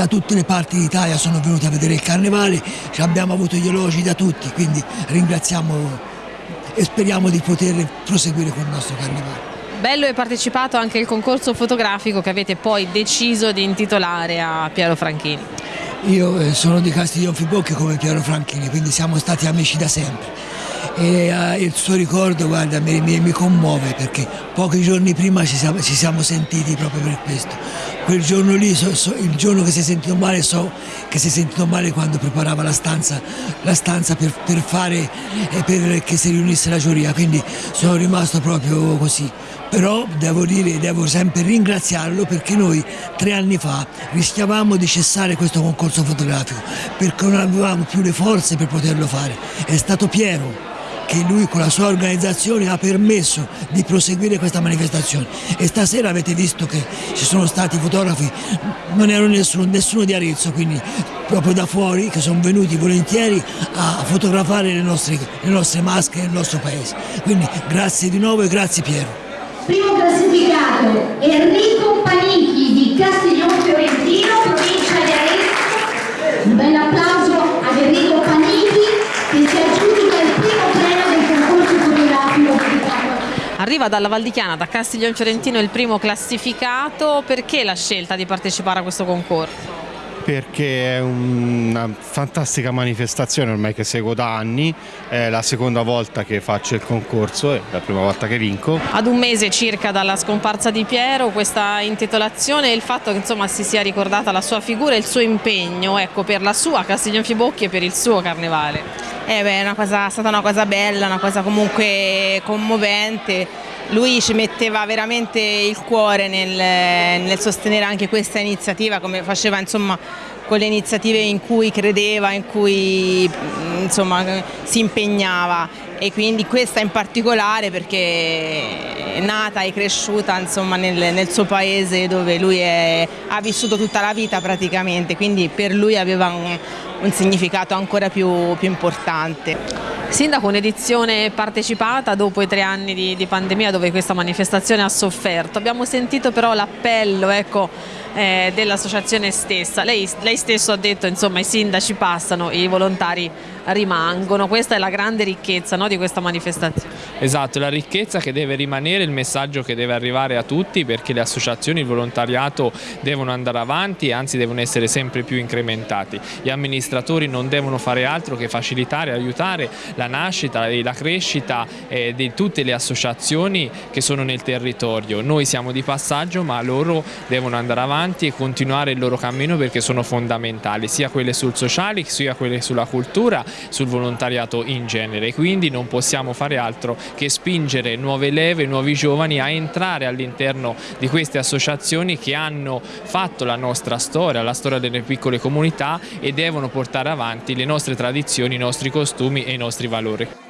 da tutte le parti d'Italia sono venuti a vedere il carnevale, abbiamo avuto gli elogi da tutti, quindi ringraziamo e speriamo di poter proseguire con il nostro carnevale. Bello e partecipato anche il concorso fotografico che avete poi deciso di intitolare a Piero Franchini. Io eh, sono di Castiglion Fibocchi come Piero Franchini, quindi siamo stati amici da sempre e uh, il suo ricordo guarda, mi, mi, mi, commuove perché pochi giorni prima ci siamo, ci siamo, sentiti proprio per questo. Quel giorno lì, so, so, il giorno che si è sentito male, so che si è sentito male quando preparava la stanza, la stanza per, per, fare e per che si riunisse la giuria, quindi sono rimasto proprio così. Però devo dire, devo sempre ringraziarlo perché noi tre anni fa rischiavamo di cessare questo concorso fotografico perché non avevamo più le forze per poterlo fare. È stato Piero che lui con la sua organizzazione ha permesso di proseguire questa manifestazione e stasera avete visto che ci sono stati fotografi, non ero nessuno, nessuno di Arezzo, quindi proprio da fuori che sono venuti volentieri a fotografare le nostre, le nostre maschere nel nostro paese. Quindi grazie di nuovo e grazie Piero. Primo classificato Enrico Panichi di Castiglione Fiorentino, provincia di Arezzo. Arriva dalla Valdichiana, da Castiglione Fiorentino il primo classificato, perché la scelta di partecipare a questo concorso? Perché è una fantastica manifestazione ormai che seguo da anni, è la seconda volta che faccio il concorso, è la prima volta che vinco. Ad un mese circa dalla scomparsa di Piero questa intitolazione e il fatto che insomma, si sia ricordata la sua figura e il suo impegno ecco, per la sua Castiglione Fibocchi e per il suo carnevale. Eh beh, è, cosa, è stata una cosa bella, una cosa comunque commovente. Lui ci metteva veramente il cuore nel, nel sostenere anche questa iniziativa, come faceva insomma con le iniziative in cui credeva, in cui insomma, si impegnava e quindi questa in particolare perché è nata e cresciuta insomma, nel, nel, suo paese dove lui è, ha vissuto tutta la vita praticamente, quindi per lui aveva un, un significato ancora più, più importante. Sindaco, un'edizione partecipata dopo i tre anni di, di, pandemia dove questa manifestazione ha sofferto. Abbiamo sentito però l'appello ecco, eh, dell'associazione stessa. Lei, lei, stesso ha detto insomma i sindaci passano, i volontari rimangono. Questa è la grande ricchezza no, di questa manifestazione. Esatto, la ricchezza che deve rimanere, il messaggio che deve arrivare a tutti perché le associazioni, il volontariato devono andare avanti e anzi devono essere sempre più incrementati. Gli amministratori non devono fare altro che facilitare, aiutare la nascita e la crescita eh, di tutte le associazioni che sono nel territorio. Noi siamo di passaggio ma loro devono andare avanti e continuare il loro cammino perché sono fondamentali, sia quelle sul sociale sia quelle sulla cultura, sul volontariato in genere. Quindi non possiamo fare altro che spingere nuove leve, nuovi giovani a entrare all'interno di queste associazioni che hanno fatto la nostra storia, la storia delle piccole comunità e devono portare avanti le nostre tradizioni, i nostri costumi e i nostri valori.